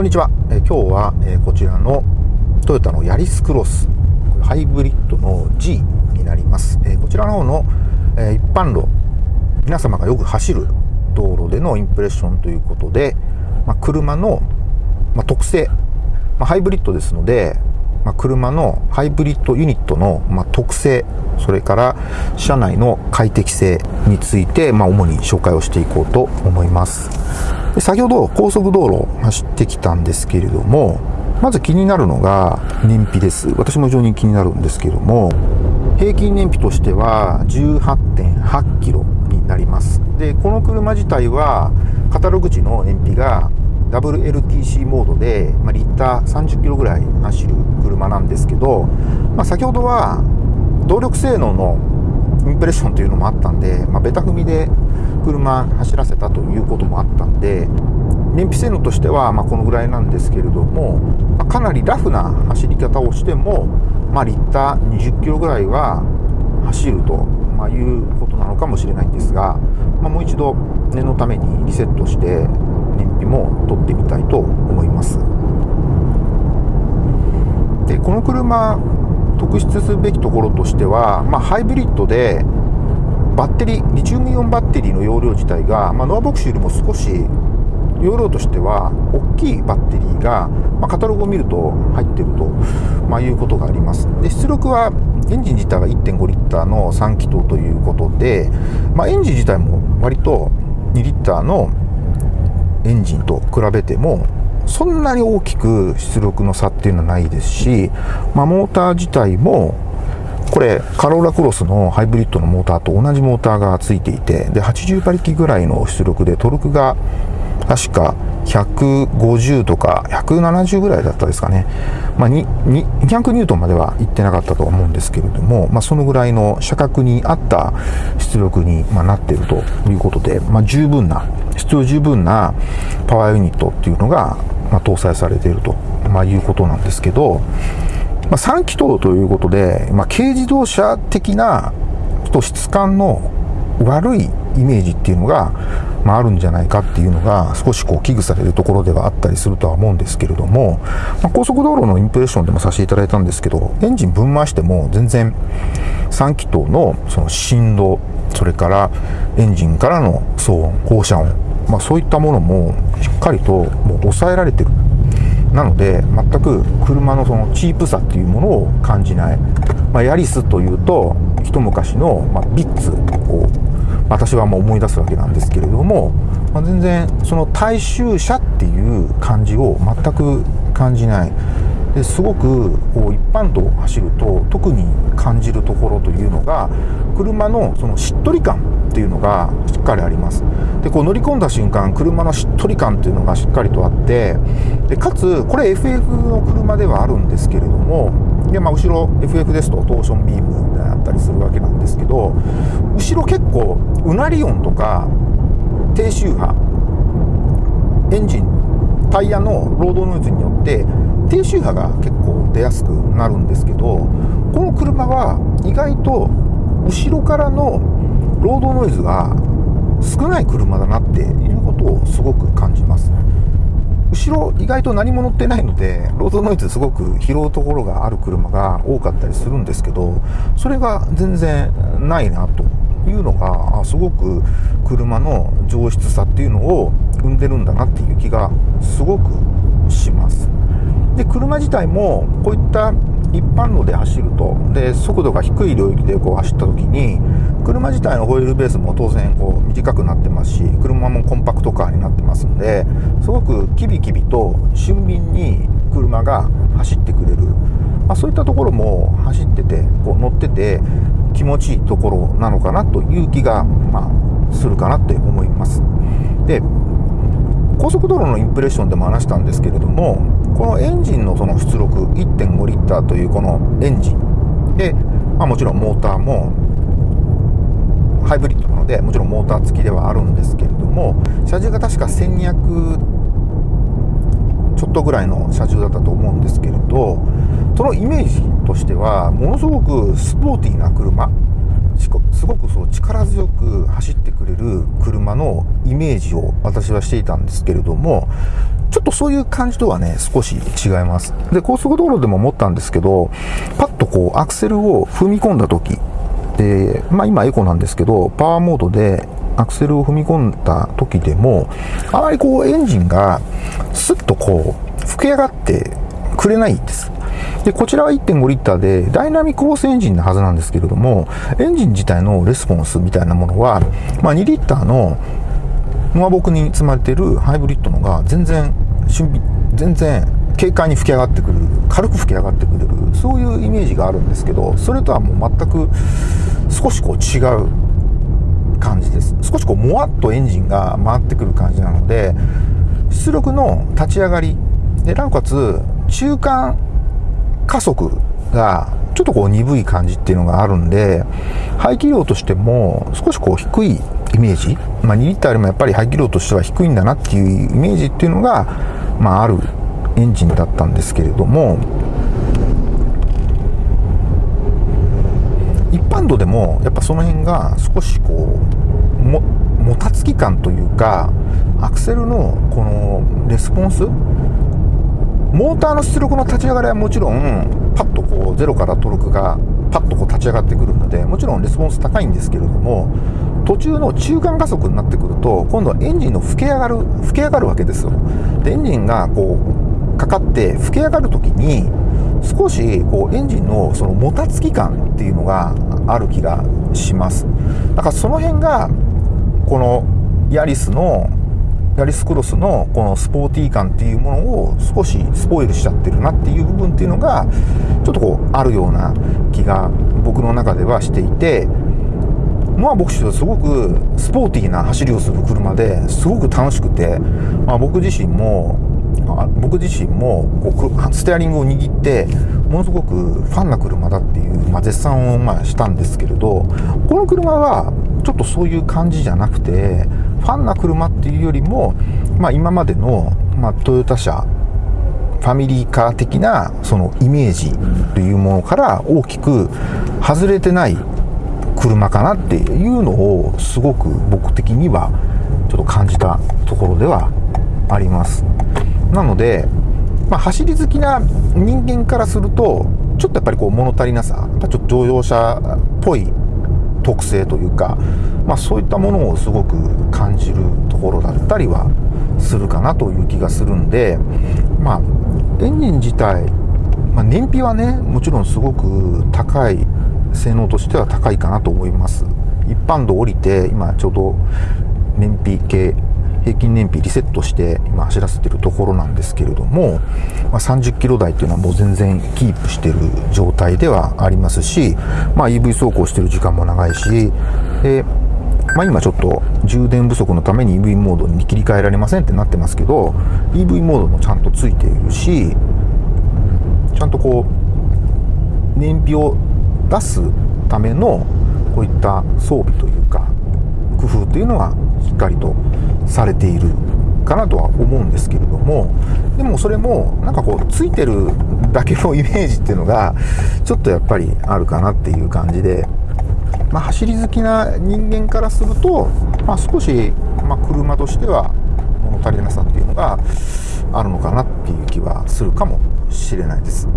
こんにちは。えー今日は、えーこちらのトヨタのヤリスクロス、これハイブリッドの G になります。えーこちらの方の、え一般路、皆様がよく走る道路でのインプレッションということで、まあ、車の、まあ、特性、まあ、ハイブリッドですので、ま、車のハイブリッドユニットの、ま、特性、それから車内の快適性について、ま、主に紹介をしていこうと思います。で先ほど高速道路を走ってきたんですけれども、まず気になるのが燃費です。私も非常に気になるんですけれども、平均燃費としては18.8キロになります。で、この車自体はカタログ値の燃費が WLTC モードで、まあ、リッター30キロぐらい走る車なんですけど、まあ、先ほどは動力性能のインプレッションというのもあったんで、まあ、ベタ踏みで車走らせたということもあったんで燃費性能としてはまこのぐらいなんですけれども、まあかなりラフな走り方をしても、まあ、リッター20キロぐらいは走ると、ま、いうことなのかもしれないんですが、まあ、もう一度念のためにリセットして燃費も取ってみたいと思います。でこの車特筆すべきところとしては、まあ、ハイブリッドでバッテリーリチウムイオンバッテリーの容量自体が、まあ、ノアボックスよりも少し容量としては大きいバッテリーが、まあ、カタログを見ると入っていると、まあ、いうことがあります。で出力はエンジン自体が1.5リッターの3気筒ということで、まあ、エンジン自体も割と2リッターのエンジンと比べてもそんなに大きく出力の差っていうのはないですし、まあ、モーター自体もこれカローラクロスのハイブリッドのモーターと同じモーターがついていてで80馬力ぐらいの出力でトルクが確か150とか170ぐらいだったですかね、まあ、200ニュートンまでは行ってなかったと思うんですけれども、まあ、そのぐらいの車格に合った出力にまなっているということで、まあ、十分な必要十分なパワーユニットっていうのが、まあ、搭載されていると、まあ、いうことなんですけど、まあ、3気筒ということで、まあ、軽自動車的なと質感の悪いイメージっていうのが、まあ、あるんじゃないかっていうのが少しこう危惧されるところではあったりするとは思うんですけれども、まあ、高速道路のインプレッションでもさせていただいたんですけどエンジン分回しても全然3気筒のその振動それからエンジンからの騒音放射音、まあ、そういったものもしっかりともう抑えられてる。なので全く車のそのチープさっていうものを感じない、まあ、ヤリスというと一昔の、まあ、ビッツを私はもう思い出すわけなんですけれども、まあ、全然その大衆車っていう感じを全く感じない。ですごくこう一般道を走ると特に感じるところというのが車のそのしっとり感。っていうのがしっかりあります。でこう乗り込んだ瞬間車のしっとり感っていうのがしっかりとあってでかつこれ FF の車ではあるんですけれどもで、まあ、後ろ FF ですとトーションビームであったりするわけなんですけど後ろ結構うなり音とか低周波エンジンタイヤのロードノイズによって低周波が結構出やすくなるんですけどこの車は意外と後ろからのロードノイズが少ない車だなっていうことをすごく感じます後ろ意外と何も乗ってないのでロードノイズすごく拾うところがある車が多かったりするんですけどそれが全然ないなというのがすごく車の上質さっていうのを生んでるんだなっていう気がすごくします。で車自体もこういった一般路で走るとで速度が低い領域でこう走った時に車自体のホイールベースも当然こう短くなってますし車もコンパクトカーになってますんですごくキビキビと俊敏に車が走ってくれる、まあ、そういったところも走っててこう乗ってて気持ちいいところなのかなという気が、まあ、するかなって思います。で高速道路のインプレッションでも話したんですけれどもこのエンジンのその出力1.5リッターというこのエンジン。で、まあ、もちろんモーターもハイブリッドなのでもちろんモーター付きではあるんですけれども車重が確か1200ちょっとぐらいの車重だったと思うんですけれどそのイメージとしてはものすごくスポーティーな車すごくそう力強く走ってくれる車のイメージを私はしていたんですけれどもちょっとそういう感じとはね、少し違います。で、高速道路でも思ったんですけど、パッとこう、アクセルを踏み込んだ時、で、まあ今エコなんですけど、パワーモードでアクセルを踏み込んだ時でも、あまりこうエンジンがスッとこう、吹き上がってくれないんです。で、こちらは1.5リッターで、ダイナミックホースエンジンなはずなんですけれども、エンジン自体のレスポンスみたいなものは、まあ、2リッターのノアボクに積まれているハイブリッドのが全然、全然軽快に吹き上がってくる、軽く吹き上がってくれる、そういうイメージがあるんですけど、それとはもう全く少しこう違う感じです。少しこうもわっとエンジンが回ってくる感じなので、出力の立ち上がり、で、なおかつ中間加速がちょっとこう鈍い感じっていうのがあるんで、排気量としても少しこう低いイメージ、まあ、2リッターよりもやっぱり排気量としては低いんだなっていうイメージっていうのが、まあ、あるエンジンだったんですけれども、一般度でもやっぱその辺が少しこうももたつき感というかアクセルのこのレスポンスモーターの出力の立ち上がりはもちろんパッとこうゼロからトルクがパッとこう立ち上がってくるのでもちろんレスポンス高いんですけれども途中の中間加速になってくると今度はエンジンの吹け上がる吹け上がるわけですよ。でエンジンがこうかかって吹け上がる時に少しこうエンジンのそのもたつき感っていうのがある気がします。だからその辺がこのヤリスのヤリスクロスのこのスポーティー感っていうものを少しスポイルしちゃってるなっていう部分っていうのがちょっとこうあるような気が僕の中ではしていてまあ僕はすごくスポーティーな走りをする車ですごく楽しくて、まあ、僕自身も僕自身もこうステアリングを握ってものすごくファンな車だっていう、まあ、絶賛をまあしたんですけれどこの車はちょっとそういう感じじゃなくてファンな車っていうよりも、まあ、今までの、まあ、トヨタ車ファミリーカー的なそのイメージというものから大きく外れてない車かなっていうのをすごく僕的にはちょっと感じたところではあります。なので、まあ、走り好きな人間からするとちょっとやっぱりこう物足りなさちょっと乗用車っぽい特性というか、まあ、そういったものをすごく感じるところだったりはするかなという気がするんで、まあ、エンジン自体、まあ、燃費はねもちろんすごく高い性能としては高いかなと思います。一般道降りて今ちょうど燃費計平均燃費リセットして今走らせてるところなんですけれども、まあ、30キロ台っていうのはもう全然キープしてる状態ではありますし、まあ、EV 走行してる時間も長いし、でまあ、今ちょっと充電不足のために EV モードに切り替えられませんってなってますけど EV モードもちゃんとついているしちゃんとこう燃費を出すためのこういった装備というか工夫というのはしっかりとされているかなとは思うんですけれどもでもそれもなんかこうついてるだけのイメージっていうのがちょっとやっぱりあるかなっていう感じで、まあ、走り好きな人間からすると、まあ、少し、ま車としては物足りなさっていうのがあるのかなっていう気はするかもしれないです。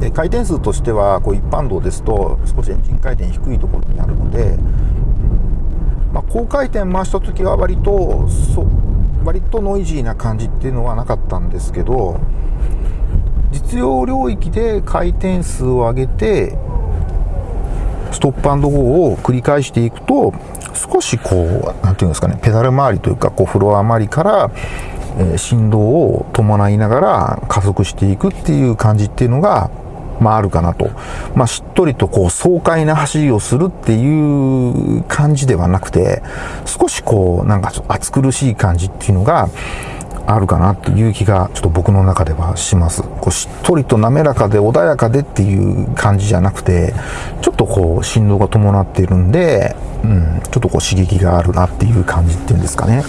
で回転数としてはこう一般道ですと少しエンジン回転低いところにあるのでまあ、高回転回した時は割とそ割とノイジーな感じっていうのはなかったんですけど実用領域で回転数を上げてストップアンドゴーを繰り返していくと少しこう何ていうんですかねペダル周りというかこうフロア周りから、え振動を伴いながら加速していくっていう感じっていうのがまあ、あるかなと。まあ、しっとりとこう爽快な走りをするっていう感じではなくて、少しこう、なんか暑苦しい感じっていうのが、あるかなっていう気がちょっと僕の中ではします。こうしっとりと滑らかで穏やかでっていう感じじゃなくて、ちょっとこう振動が伴っているんで、うん、ちょっとこう刺激があるなっていう感じっていうんですかね。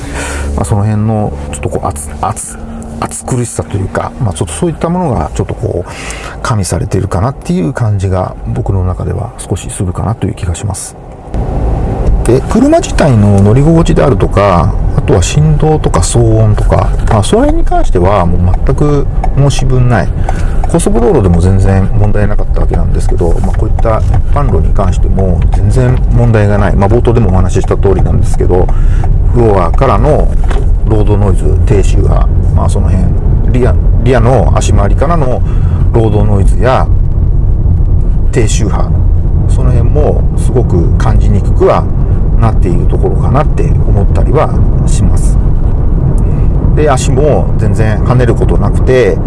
まあ、その辺のちょっとこう熱、熱、暑苦しさというか、まあ、ちょっとそういったものがちょっとこう加味されているかなっていう感じが僕の中では少しするかなという気がします。で車自体の乗り心地であるとかあとは振動とか騒音とか、まあ、その辺に関してはもう全く申し分ない。高速道路でも全然問題なかったわけなんですけど、まあ、こういった一般路に関しても全然問題がない、まあ、冒頭でもお話しした通りなんですけどフロアからのロードノイズ低周波、まあ、その辺リアリアの足回りからのロードノイズや低周波その辺もすごく感じにくくはなっているところかなって思ったりはします。で足も全然跳ねることなくて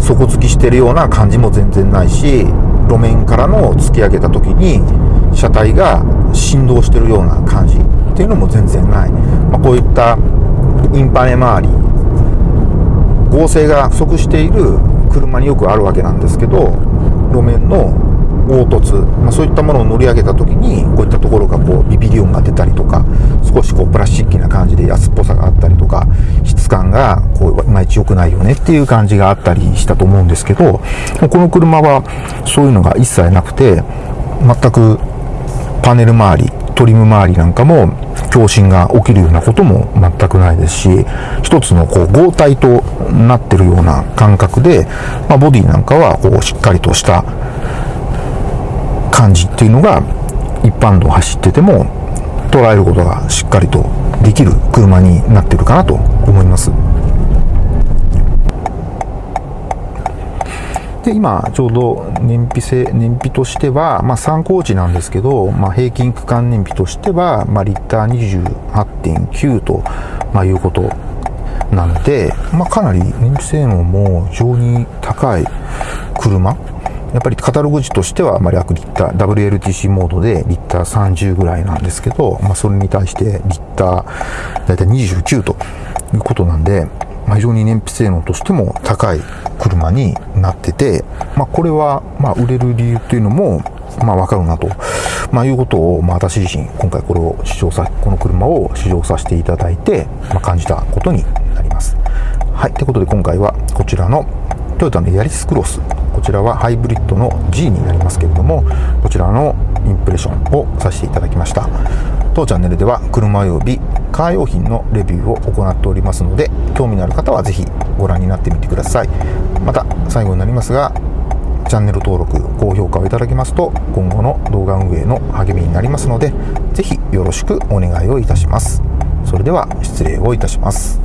底付きしてるような感じも全然ないし路面からの突き上げた時に車体が振動してるような感じっていうのも全然ない、まあ、こういったインパネ周り合成が不足している車によくあるわけなんですけど路面の凹凸、まあ、そういったものを乗り上げた時にこういったところがこうビビリ音が出たりとか少しこうプラスチックな感じで安っぽさがあったりとか質感がこういまいち良くないよねっていう感じがあったりしたと思うんですけどこの車はそういうのが一切なくて全くパネル周りトリム周りなんかも共振が起きるようなことも全くないですし一つのこう合体となってるような感覚で、まあ、ボディなんかはこうしっかりとした感じっていうのが一般道を走ってても捉えることがしっかりとできる車になってるかなと思います。で今ちょうど燃費性燃費としては、まあ、参考値なんですけど、まあ、平均区間燃費としては、まあ、リッター28.9と、まあ、いうことなので、まあ、かなり燃費性能も非常に高い車やっぱりカタログ値としては、まあ、略リッター、WLTC モードでリッター30ぐらいなんですけど、まあ、それに対してリッターだいたい29ということなんで、まあ、非常に燃費性能としても高い車になってて、まあ、これは、まあ、売れる理由っていうのも、まあ、わかるなと、まあ、いうことを、まあ、私自身、今回これを試乗さ、この車を試乗させていただいて、まあ、感じたことになります。はい。ということで、今回はこちらのトヨタのヤリスクロス、こちらはハイブリッドの G になりますけれども、こちらのインプレッションをさせていただきました。当チャンネルでは車及びカー用品のレビューを行っておりますので興味のある方はぜひご覧になってみてください。また最後になりますがチャンネル登録高評価をいただきますと今後の動画運営の励みになりますのでぜひよろしくお願いをいたします。それでは失礼をいたします。